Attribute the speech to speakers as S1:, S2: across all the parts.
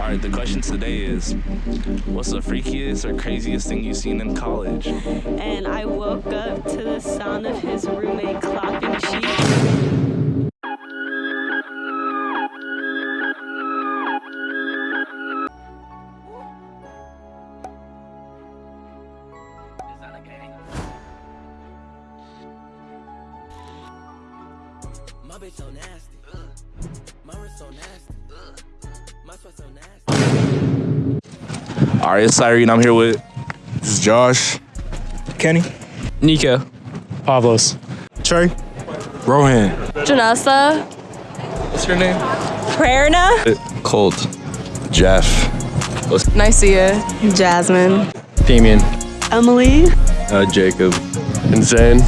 S1: Alright, the question today is What's the freakiest or craziest thing you've seen in college?
S2: And I woke up to the sound of his roommate clapping cheeks.
S3: My bitch so nasty. My wrist so nasty. My sweat so nasty.
S1: Alright, it's Cyrene. I'm here with
S4: This is Josh. Kenny.
S5: Nico. Pavlos.
S4: Trey. Rohan.
S2: Janessa.
S5: What's your name?
S2: Prerna.
S1: Colt.
S4: Jeff.
S2: Nicia. Jasmine.
S5: Damien.
S2: Emily.
S4: Uh, Jacob.
S5: And Zane.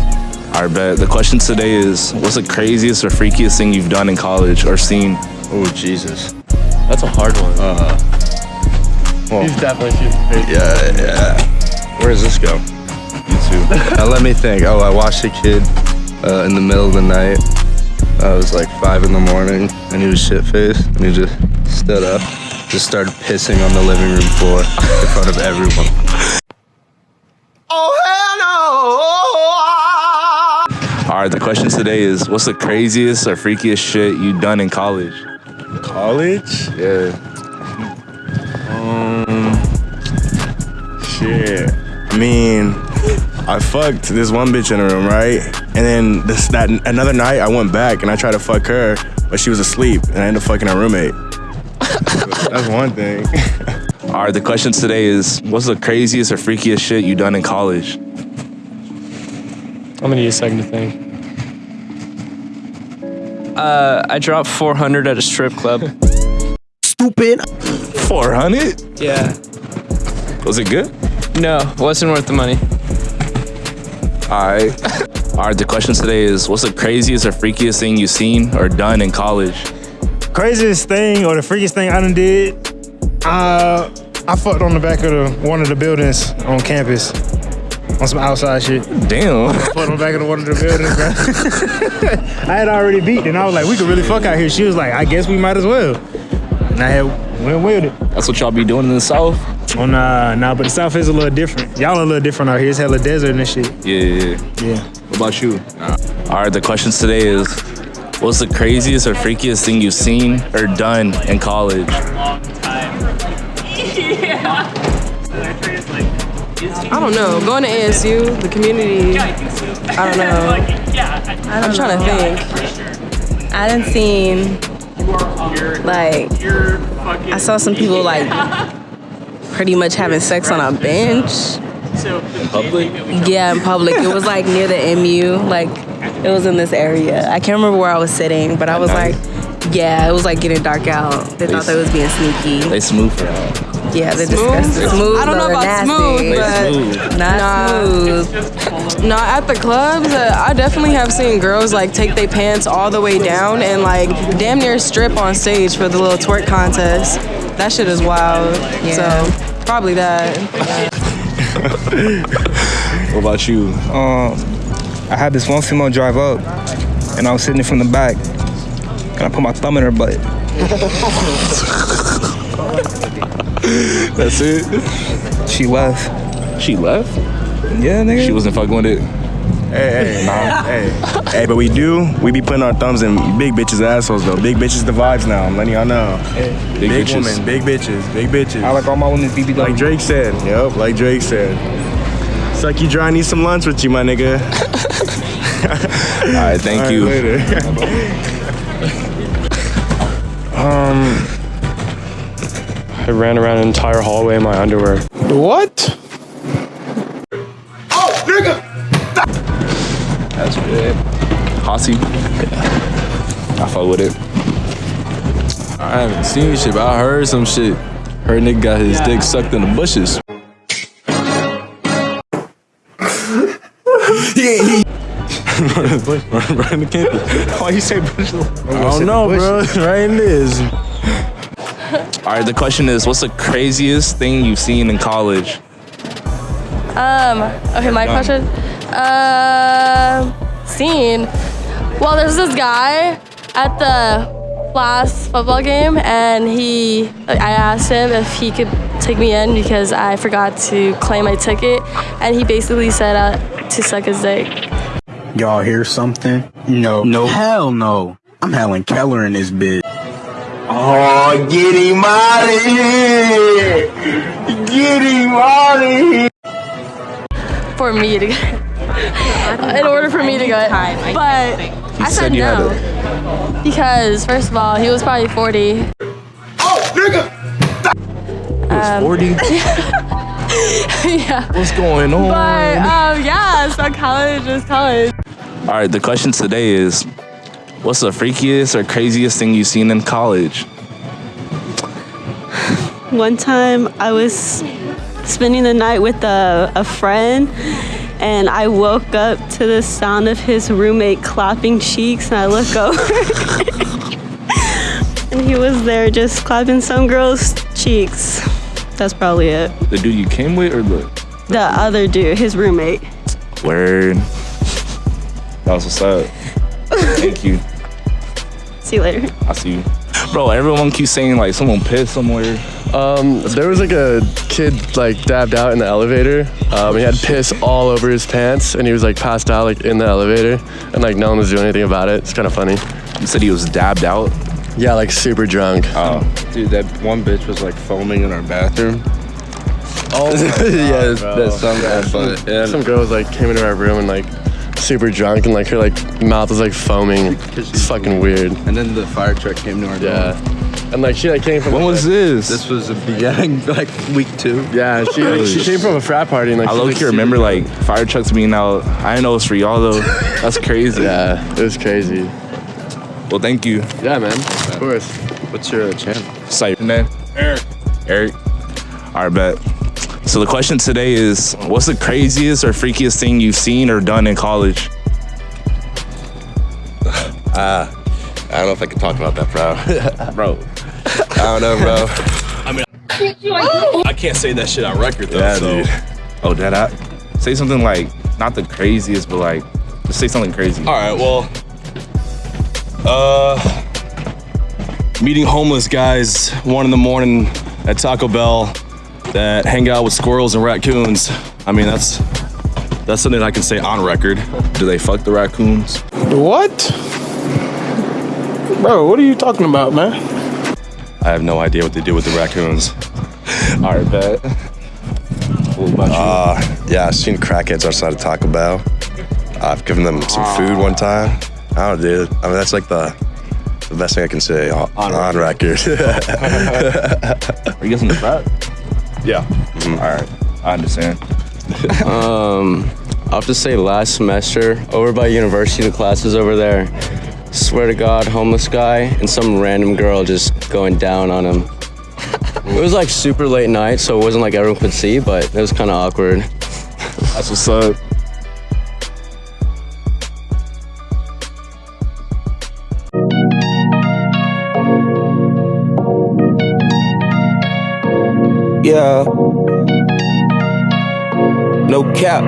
S1: Alright, bet. The question today is What's the craziest or freakiest thing you've done in college or seen?
S4: Oh, Jesus.
S5: That's a hard one.
S4: Uh, well,
S5: He's definitely shooting.
S4: yeah, yeah. Where does this go? YouTube. now let me think. Oh, I watched a kid uh, in the middle of the night. Uh, it was like five in the morning, and he was shit faced, and he just stood up, just started pissing on the living room floor in front of everyone. Oh hello!
S1: Alright, the question today is What's the craziest or freakiest shit you've done in college?
S4: College?
S1: Yeah.
S4: Um, shit. I mean, I fucked this one bitch in a room, right? And then this that another night I went back and I tried to fuck her, but she was asleep, and I ended up fucking her roommate. That's one thing.
S1: Alright, the question today is What's the craziest or freakiest shit you've done in college?
S5: I'm gonna need a second to think. Uh, I dropped 400 at a strip club.
S4: Stupid.
S1: 400?
S5: yeah.
S1: Was it good?
S5: No, wasn't worth the money.
S1: Alright. Alright, the question today is What's the craziest or freakiest thing you've seen or done in college?
S6: craziest thing or the freakiest thing I done did, uh, I fucked on the back of the, one of the buildings on campus on some outside shit.
S1: Damn.
S6: Fucked on the back in the, one of the buildings, bro. I had already beat, and I was like, we could really fuck out here. She was like, I guess we might as well. And I had went with it.
S1: That's what y'all be doing in the South?
S6: Oh nah, nah, but the South is a little different. Y'all a little different out here. It's hella desert and shit.
S1: Yeah, yeah, yeah.
S6: Yeah.
S1: What about you? Alright, the questions today is What's the craziest or freakiest thing you've seen or done in college?
S7: I don't know. Going to ASU, the community. I don't know. I'm trying to think. I didn't seen like I saw some people like pretty much having sex on a bench.
S1: Public?
S7: Yeah, in public. It was like near the MU. Like it was in this area. I can't remember where I was sitting, but I was like, yeah, it was like getting dark out. They thought they was being sneaky.
S1: They smooth for y'all.
S7: Yeah, they're disgusting. Smooth.
S8: I don't know about
S7: they're
S8: smooth,
S7: nasty.
S8: but-
S1: Smooth.
S7: Not
S8: Nah.
S7: smooth.
S8: No, at the clubs, uh, I definitely have seen girls like take their pants all the way down and like damn near strip on stage for the little twerk contest. That shit is wild.
S7: Yeah.
S8: So probably that.
S1: What about you?
S9: um, I had this one female drive up, and I was sitting from the back, and I put my thumb in her butt.
S1: That's it?
S9: She left.
S1: She left?
S9: Yeah, nigga.
S1: She wasn't fucking with it.
S4: Hey, hey, nah, hey, hey, but we do. We be putting our thumbs in big bitches' assholes though. Big bitches the vibes now. I'm letting y'all know.
S1: Big,
S4: Big
S1: bitches.
S4: women, big bitches, big bitches.
S9: I like all my women BBW.
S4: Like Drake said. Yep, like Drake said. Suck you dry, I need some lunch with you, my nigga.
S1: Alright, thank
S4: All right,
S1: you.
S4: later.
S9: Um,
S5: I ran around an entire hallway in my underwear.
S6: What? Oh, nigga!
S1: That's good. Hossy? Yeah. I fuck with it.
S10: I haven't seen shit, but I heard some shit. Heard nigga got his dick sucked in the bushes. right in the campus.
S6: Why you say bush?
S10: I don't know, bro. Right in this.
S1: Alright, the question is What's the craziest thing you've seen in college?
S2: Um, okay, my question. Uh, scene. Well, there's this guy at the
S11: last football game, and he, I asked him if he could take me in because I forgot to claim my ticket, and he basically said uh, to suck his dick.
S12: Y'all hear something? No. No. Hell no. I'm Helen Keller in this bitch. Oh, get him out of here! Get him out of here!
S11: For me to get, in order for me to go, but I said,
S1: said you had
S11: no because first of all, he was probably 40.
S12: Oh, nigga!
S11: Um,
S1: 40?
S11: yeah.
S1: What's going on?
S11: But um, yeah, so college is college.
S1: All right, the question today is what's the freakiest or craziest thing you've seen in college?
S2: One time I was spending the night with a, a friend and I woke up to the sound of his roommate clapping cheeks and I look over and he was there just clapping some girl's cheeks. That's probably it.
S1: The dude you came with or the
S2: The other dude, his roommate.
S1: word? That was what's up. Thank you.
S2: See you later.
S1: I'll see you. Bro, everyone keeps saying like someone pissed somewhere.
S13: Um, there was like a kid like dabbed out in the elevator. Um, he had piss all over his pants, and he was like passed out like in the elevator, and like no one was doing anything about it. It's kind of funny.
S1: You said he was dabbed out.
S13: Yeah, like super drunk.
S1: Oh,
S10: Dude, that one bitch was like foaming in our bathroom.
S13: Oh
S10: yeah, that sounds bad, but yeah.
S13: Some girls like came into our room and like super drunk, and like her like mouth was like foaming. It's fucking weird.
S10: And then the fire truck came to our door.
S13: Yeah. And like she like came from.
S1: When
S13: like,
S1: was this?
S10: This was the beginning, like week two.
S13: Yeah, she like, she came from a frat party and like.
S1: I
S13: she
S1: low
S13: was,
S1: key remember
S13: super
S1: like fire trucks being out. I didn't know it was for y'all though. That's crazy.
S13: Yeah, it was crazy.
S1: Well, thank you.
S13: Yeah, man. Of course.
S10: What's your channel?
S1: Say name. Eric. Eric. All right, bet. So the question today is, what's the craziest or freakiest thing you've seen or done in college?
S14: Uh, I don't know if I can talk about that, bro.
S1: bro.
S14: I don't know, bro.
S4: I mean, I can't say that shit on record though.
S1: Yeah,
S4: so.
S1: dude. Oh, dad, I say something like not the craziest, but like just say something crazy.
S4: All right, well, uh, meeting homeless guys one in the morning at Taco Bell that hang out with squirrels and raccoons. I mean, that's that's something I can say on record.
S1: Do they fuck the raccoons?
S15: What? Bro, what are you talking about, man?
S4: I have no idea what they do with the raccoons.
S1: All right, bet. What about you?
S14: Uh, yeah, I've seen crackheads outside of Taco Bell. I've given them some food one time. I don't know, dude. I mean, that's like the the best thing I can say on, on, record.
S1: Are you guys in the frat?
S4: Yeah.
S1: All right, I understand.
S16: um, I'll have to say last semester over by university, the classes over there. Swear to God, homeless guy and some random girl just going down on him. it was like super late night, so it wasn't like everyone could see, but it was kind of awkward.
S1: That's what's up.
S9: Yeah. No cap.